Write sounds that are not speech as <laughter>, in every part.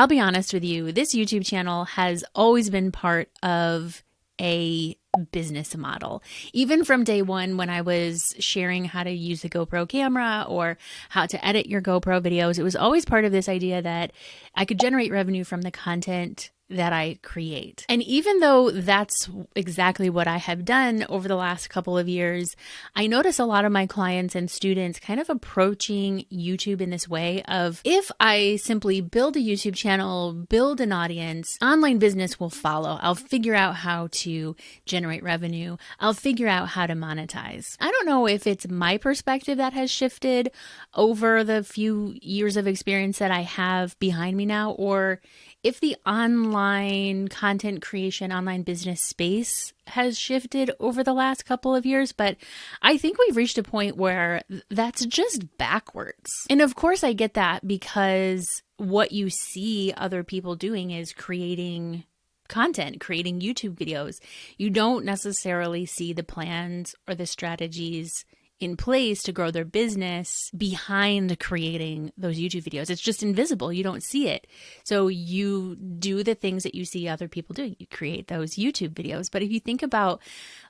I'll be honest with you, this YouTube channel has always been part of a business model. Even from day one, when I was sharing how to use the GoPro camera or how to edit your GoPro videos, it was always part of this idea that I could generate revenue from the content that I create. And even though that's exactly what I have done over the last couple of years, I notice a lot of my clients and students kind of approaching YouTube in this way of if I simply build a YouTube channel, build an audience, online business will follow. I'll figure out how to generate revenue. I'll figure out how to monetize. I don't know if it's my perspective that has shifted over the few years of experience that I have behind me now or if the online content creation, online business space has shifted over the last couple of years, but I think we've reached a point where that's just backwards. And of course, I get that because what you see other people doing is creating content, creating YouTube videos. You don't necessarily see the plans or the strategies in place to grow their business behind creating those YouTube videos. It's just invisible. You don't see it. So you do the things that you see other people do. You create those YouTube videos. But if you think about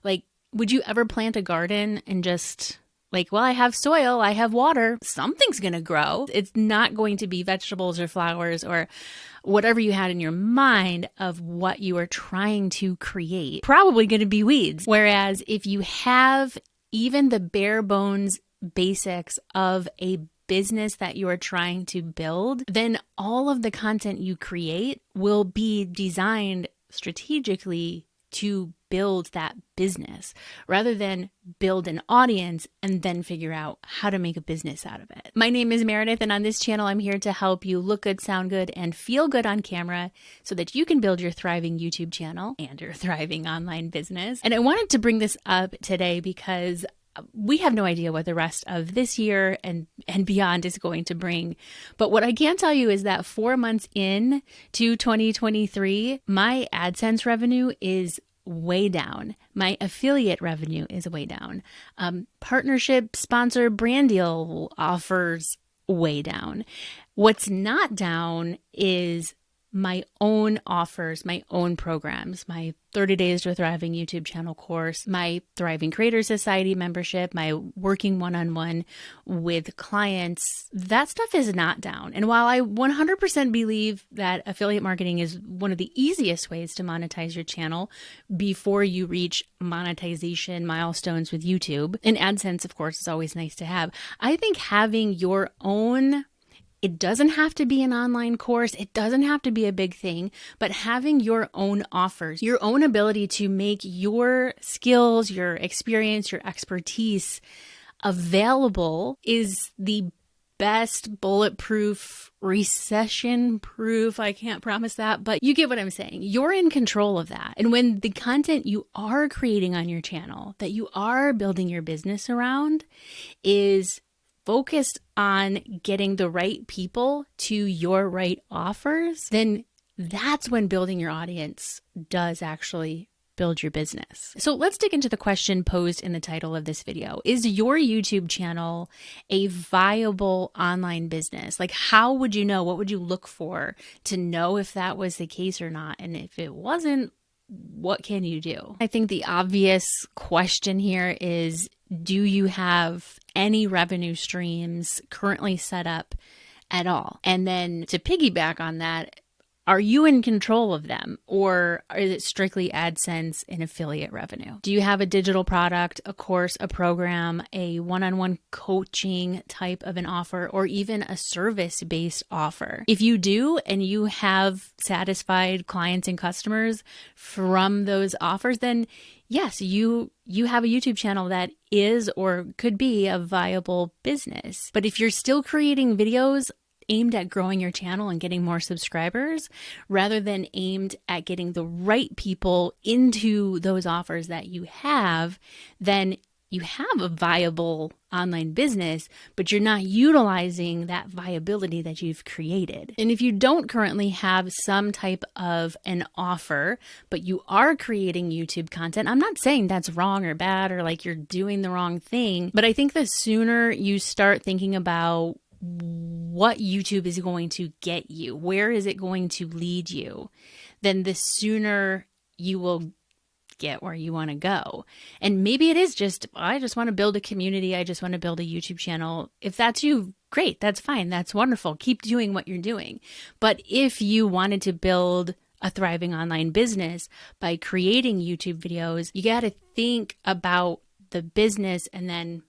like, would you ever plant a garden and just like, well, I have soil, I have water, something's going to grow. It's not going to be vegetables or flowers or whatever you had in your mind of what you are trying to create. Probably going to be weeds. Whereas if you have even the bare bones basics of a business that you are trying to build, then all of the content you create will be designed strategically to build that business rather than build an audience and then figure out how to make a business out of it. My name is Meredith, and on this channel, I'm here to help you look good, sound good, and feel good on camera so that you can build your thriving YouTube channel and your thriving online business. And I wanted to bring this up today because we have no idea what the rest of this year and and beyond is going to bring. But what I can tell you is that 4 months in to 2023, my AdSense revenue is way down. My affiliate revenue is way down. Um, partnership, sponsor, brand deal offers way down. What's not down is my own offers, my own programs, my 30 Days to Thriving YouTube channel course, my Thriving Creator Society membership, my working one on one with clients, that stuff is not down. And while I 100% believe that affiliate marketing is one of the easiest ways to monetize your channel before you reach monetization milestones with YouTube, and AdSense, of course, is always nice to have, I think having your own it doesn't have to be an online course, it doesn't have to be a big thing, but having your own offers, your own ability to make your skills, your experience, your expertise available is the best bulletproof, recession proof. I can't promise that, but you get what I'm saying. You're in control of that. And when the content you are creating on your channel that you are building your business around is focused on getting the right people to your right offers, then that's when building your audience does actually build your business. So let's dig into the question posed in the title of this video. Is your YouTube channel a viable online business? Like, how would you know? What would you look for to know if that was the case or not? And if it wasn't, what can you do? I think the obvious question here is do you have any revenue streams currently set up at all? And then to piggyback on that, are you in control of them or is it strictly AdSense and affiliate revenue? Do you have a digital product, a course, a program, a one on one coaching type of an offer, or even a service based offer? If you do and you have satisfied clients and customers from those offers, then yes, you you have a YouTube channel that is or could be a viable business. But if you're still creating videos aimed at growing your channel and getting more subscribers rather than aimed at getting the right people into those offers that you have, then you have a viable online business, but you're not utilizing that viability that you've created. And if you don't currently have some type of an offer, but you are creating YouTube content, I'm not saying that's wrong or bad or like you're doing the wrong thing, but I think the sooner you start thinking about what YouTube is going to get you, where is it going to lead you, then the sooner you will get where you want to go. And maybe it is just, I just want to build a community. I just want to build a YouTube channel. If that's you, great. That's fine. That's wonderful. Keep doing what you're doing. But if you wanted to build a thriving online business by creating YouTube videos, you got to think about the business and then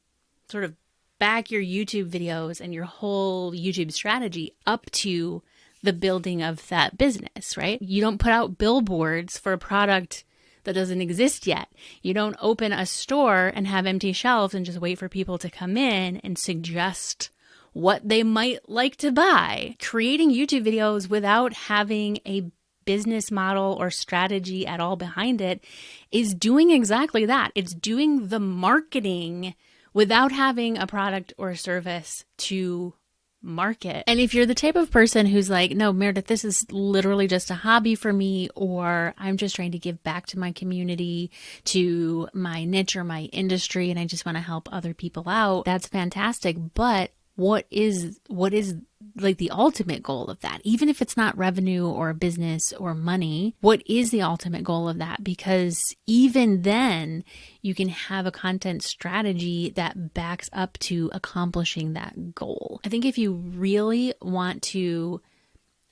sort of back your YouTube videos and your whole YouTube strategy up to the building of that business, right? You don't put out billboards for a product that doesn't exist yet. You don't open a store and have empty shelves and just wait for people to come in and suggest what they might like to buy. Creating YouTube videos without having a business model or strategy at all behind it is doing exactly that. It's doing the marketing without having a product or a service to market. And if you're the type of person who's like, no, Meredith, this is literally just a hobby for me, or I'm just trying to give back to my community, to my niche or my industry, and I just want to help other people out, that's fantastic. But what is what is like the ultimate goal of that? Even if it's not revenue or business or money what is the ultimate goal of that? Because even then you can have a content strategy that backs up to accomplishing that goal. I think if you really want to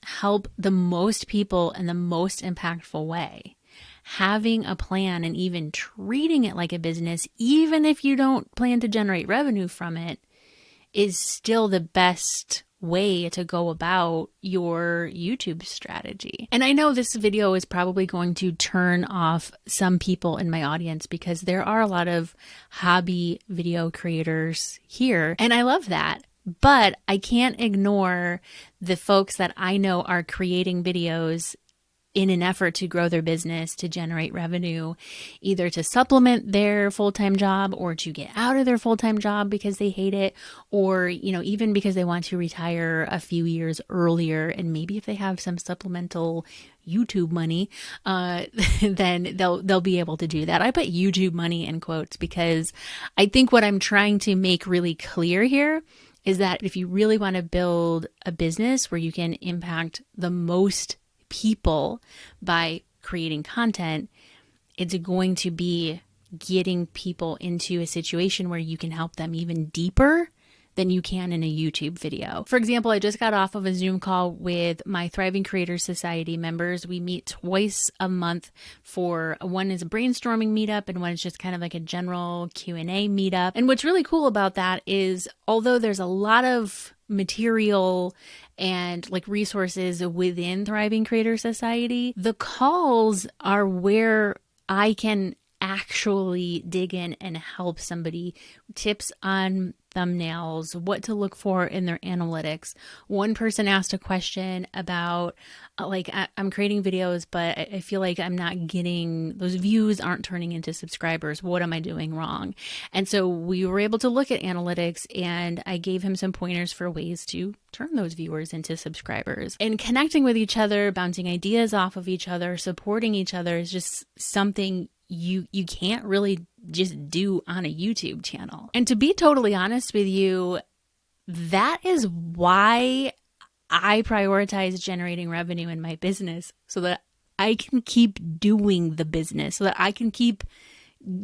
help the most people in the most impactful way having a plan and even treating it like a business even if you don't plan to generate revenue from it is still the best way to go about your YouTube strategy. And I know this video is probably going to turn off some people in my audience because there are a lot of hobby video creators here, and I love that. But I can't ignore the folks that I know are creating videos in an effort to grow their business, to generate revenue, either to supplement their full time job or to get out of their full time job because they hate it, or, you know, even because they want to retire a few years earlier. And maybe if they have some supplemental YouTube money, uh, <laughs> then they'll they'll be able to do that. I put YouTube money in quotes because I think what I'm trying to make really clear here is that if you really want to build a business where you can impact the most people by creating content, it's going to be getting people into a situation where you can help them even deeper than you can in a YouTube video. For example, I just got off of a Zoom call with my Thriving Creators Society members. We meet twice a month for one is a brainstorming meetup and one is just kind of like a general Q&A meetup. And what's really cool about that is although there's a lot of material and like resources within Thriving Creator Society, the calls are where I can actually dig in and help somebody tips on thumbnails, what to look for in their analytics. One person asked a question about, uh, like, I, am creating videos, but I, I feel like I'm not getting those views, aren't turning into subscribers. What am I doing wrong? And so we were able to look at analytics, and I gave him some pointers for ways to turn those viewers into subscribers. And connecting with each other, bouncing ideas off of each other, supporting each other is just something you you can't really just do on a YouTube channel. And to be totally honest with you, that is why I prioritize generating revenue in my business so that I can keep doing the business, so that I can keep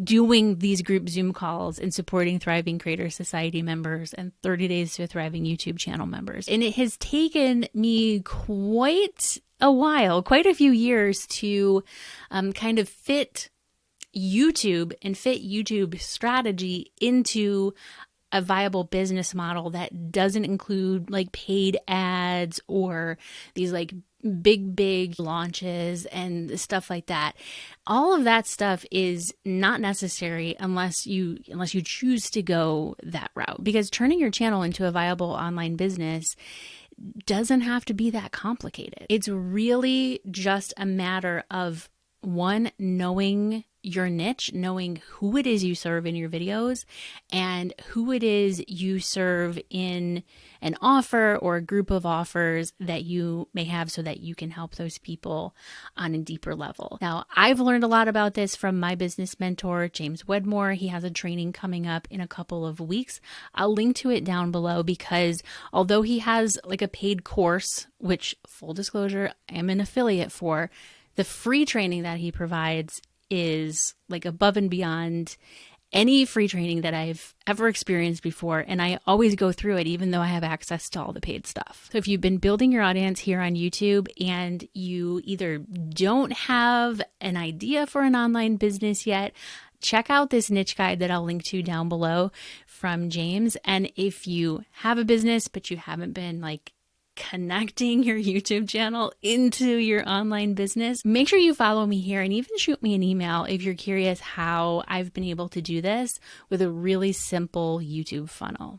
doing these group Zoom calls and supporting Thriving Creator Society members and 30 Days to Thriving YouTube channel members. And it has taken me quite a while, quite a few years to um, kind of fit YouTube and fit YouTube strategy into a viable business model that doesn't include like paid ads or these like big big launches and stuff like that. All of that stuff is not necessary unless you unless you choose to go that route because turning your channel into a viable online business doesn't have to be that complicated. It's really just a matter of one knowing your niche, knowing who it is you serve in your videos and who it is you serve in an offer or a group of offers that you may have so that you can help those people on a deeper level. Now, I've learned a lot about this from my business mentor, James Wedmore. He has a training coming up in a couple of weeks. I'll link to it down below because although he has like a paid course, which full disclosure, I am an affiliate for, the free training that he provides is like above and beyond any free training that I've ever experienced before. And I always go through it, even though I have access to all the paid stuff. So if you've been building your audience here on YouTube and you either don't have an idea for an online business yet, check out this niche guide that I'll link to down below from James. And if you have a business, but you haven't been like connecting your YouTube channel into your online business, make sure you follow me here and even shoot me an email if you're curious how I've been able to do this with a really simple YouTube funnel.